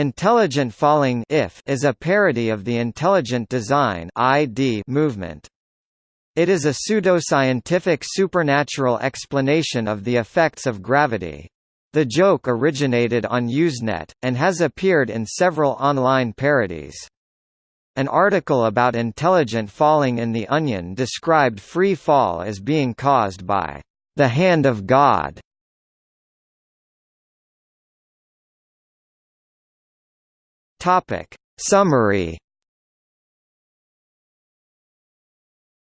Intelligent Falling if is a parody of the Intelligent Design movement. It is a pseudoscientific supernatural explanation of the effects of gravity. The joke originated on Usenet, and has appeared in several online parodies. An article about intelligent falling in The Onion described free fall as being caused by the hand of God. Topic. Summary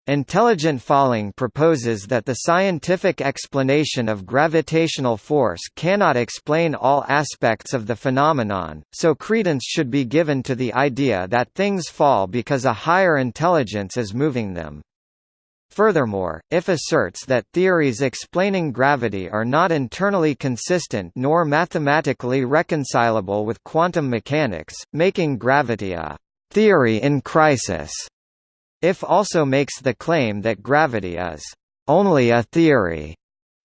Intelligent falling proposes that the scientific explanation of gravitational force cannot explain all aspects of the phenomenon, so credence should be given to the idea that things fall because a higher intelligence is moving them. Furthermore, if asserts that theories explaining gravity are not internally consistent nor mathematically reconcilable with quantum mechanics, making gravity a theory in crisis if also makes the claim that gravity is only a theory,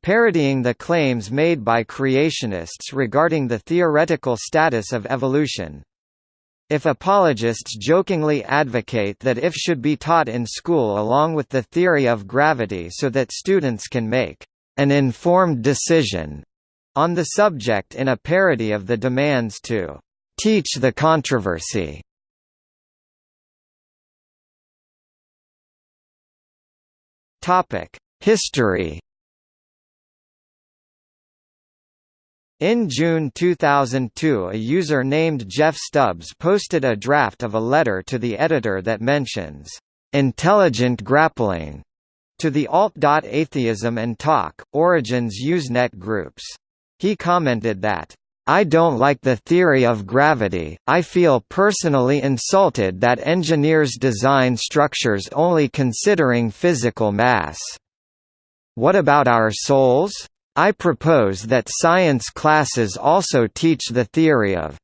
parodying the claims made by creationists regarding the theoretical status of evolution. If apologists jokingly advocate that if should be taught in school along with the theory of gravity so that students can make an informed decision on the subject in a parody of the demands to teach the controversy. History In June 2002 a user named Jeff Stubbs posted a draft of a letter to the editor that mentions, "...intelligent grappling", to the alt.atheism and talk, Origins Usenet groups. He commented that, I don't like the theory of gravity, I feel personally insulted that engineers design structures only considering physical mass. What about our souls? I propose that science classes also teach the theory of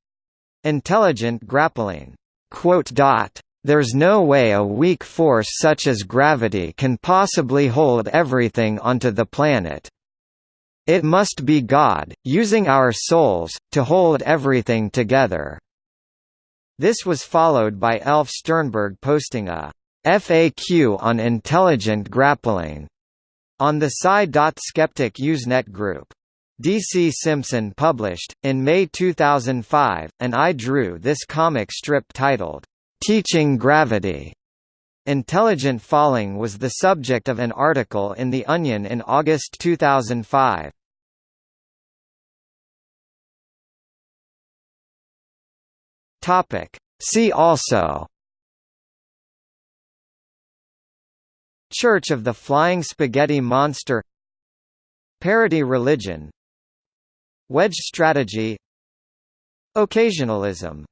intelligent grappling. There's no way a weak force such as gravity can possibly hold everything onto the planet. It must be God, using our souls, to hold everything together. This was followed by Elf Sternberg posting a FAQ on intelligent grappling on the Sci.Skeptic Usenet group. D.C. Simpson published, in May 2005, and I Drew This comic strip titled, Teaching Gravity, Intelligent falling was the subject of an article in The Onion in August 2005. See also Church of the Flying Spaghetti Monster Parody religion Wedge strategy Occasionalism